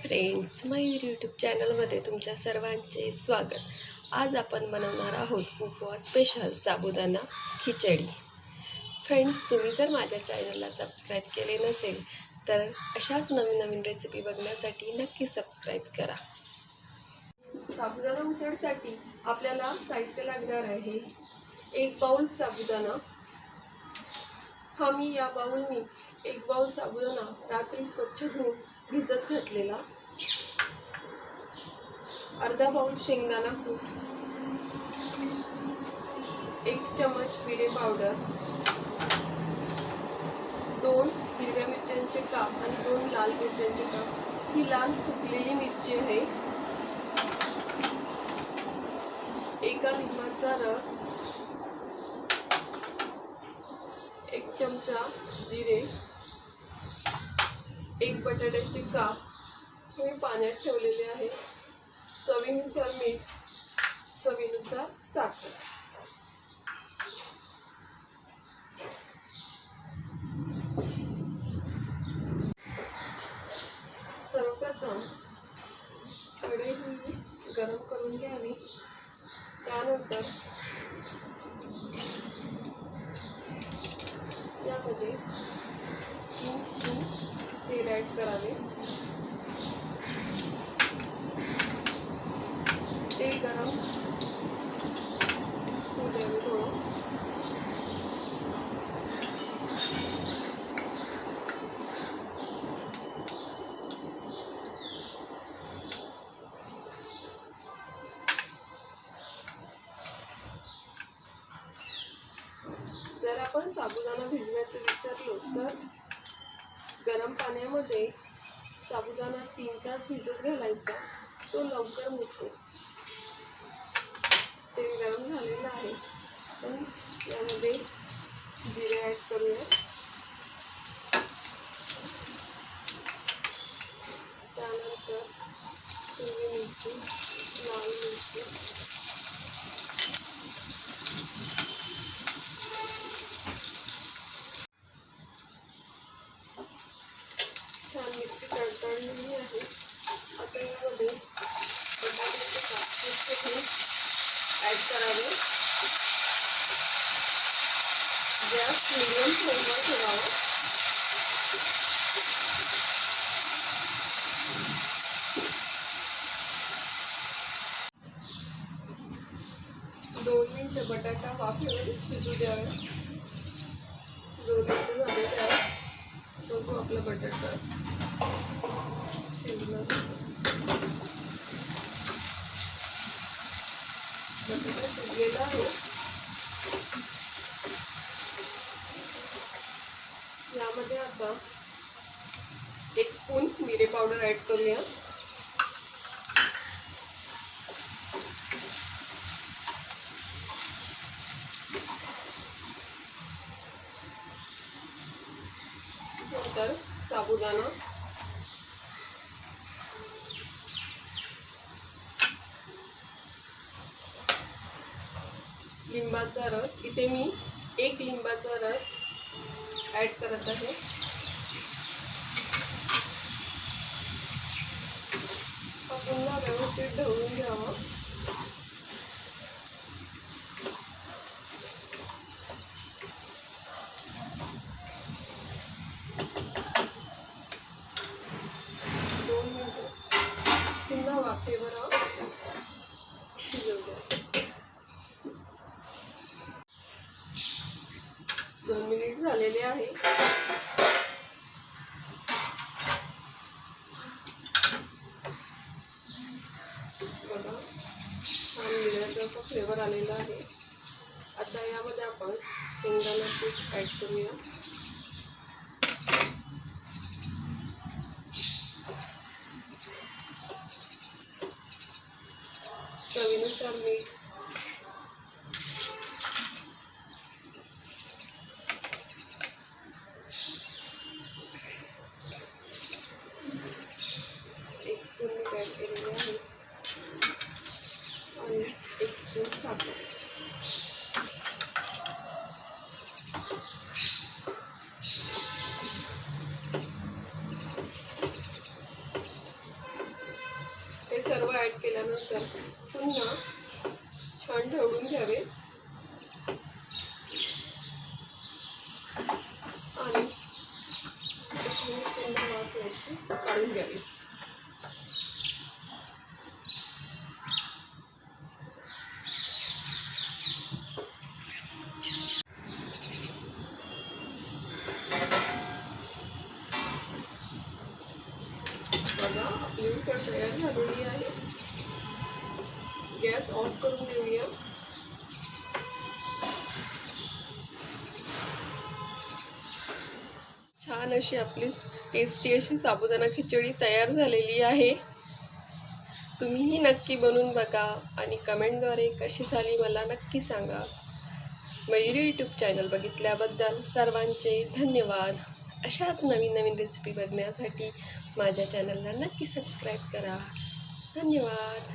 Friends Mayur YouTube चॅनलमध्ये तुमच्या सर्वांचे स्वागत. आज आपण बनवणार आहोत उपवास स्पेशल साबुदाणा खिचडी. फ्रेंड्स तुम्ही जर माझ्या चॅनलला सबस्क्राईब केले नसेल तर अशाच नवीन नवीन रेसिपी बघण्यासाठी नक्की सबस्क्राईब करा. साबुदाणा उसळसाठी आपल्याला साहित्य लागणार आहे एक बाउल साबुदाणा. हा मी या बाऊलनी एक बाउल साबुदाणा रात्री स्वच्छ धुवून भिजत घातलेला. अर्धा पाऊल शेंगदाणा कूट. एक चमच जिरे पावडर. दोन हिरव्या मिरच्यांचे काप आणि दोन लाल मिरच्यांचे काप. ही लाल सुकलेली मिरची आहे. एका लिंबाचा रस. एक चमचा जिरे. बटाट्याचे काप मी पाण्यात ठेवलेले आहे. चवीनुसार मीठ चवीनुसार साखर. सर्वप्रथम कढई गरम करून घ्यावी. त्यानंतर यामध्ये तीन स्पून तेल ॲड करावे तेल गरम होऊ द्यावे थोडं जर आपण साबुदाणा भिजवायचं विसरलो तर गरम पाण्यामध्ये साबुदाणा तीन तास भिजत घालायचा. तो लवकर मुरतो. तेल गरम झालेलं आहे. पण यामध्ये जिरे ॲड करूया त्यानंतर हिरवी मिरची लाल मिरची छान मिरची तडतडलेली आहे आता यामध्ये बटाट्याचे काप हे ॲड करावे गॅस मिडियम फ्लेमवर ठेवावा दोन मिनिटं बटाटा वाफेवर शिजू द्यावे दोन मिनिटं झाले त्यावर बघू आपला बटाटा. शिजला बटाटा शिजलेला आहे. यामध्ये आता एक स्पून मिरे पावडर ॲड करूया. नंतर साबुदाणा. लिंबाचा रस. इथे मी एक लिंबाचा रस ॲड करत आहे. पुन्हा व्यवस्थित ढवळून घ्यावं दोन मिनिटं फ्लेवर ऑफ दोन मिनिट झालेले आहे. बघा छान मिळायचा फ्लेवर आलेला आहे आता यामध्ये आपण शेंगदाणा पीठ ॲड करूया. चवीनुसार मीठ एक स्पून मीठ ॲड केलेले आहे? आणि एक स्पून साखर केल्यानंतर पुन्हा छान ढवळून घ्यावे आणि पुन्हा वाफ याची काढून घ्यावी बघा आपली उसळ तयार झालेली आहे. गॅस ऑफ करून देऊया छान अशी आपली टेस्टी अशी साबुदाणा खिचडी तयार झालेली आहे. तुम्हीही नक्की बनवून बघा आणि कमेंटद्वारे कशी झाली मला नक्की सांगा. मयुरी यूट्यूब चॅनल बघितल्याबद्दल सर्वांचे धन्यवाद. अशाच नवीन नवीन रेसिपी बघण्यासाठी माझ्या चॅनलला नक्की सबस्क्राईब करा. धन्यवाद.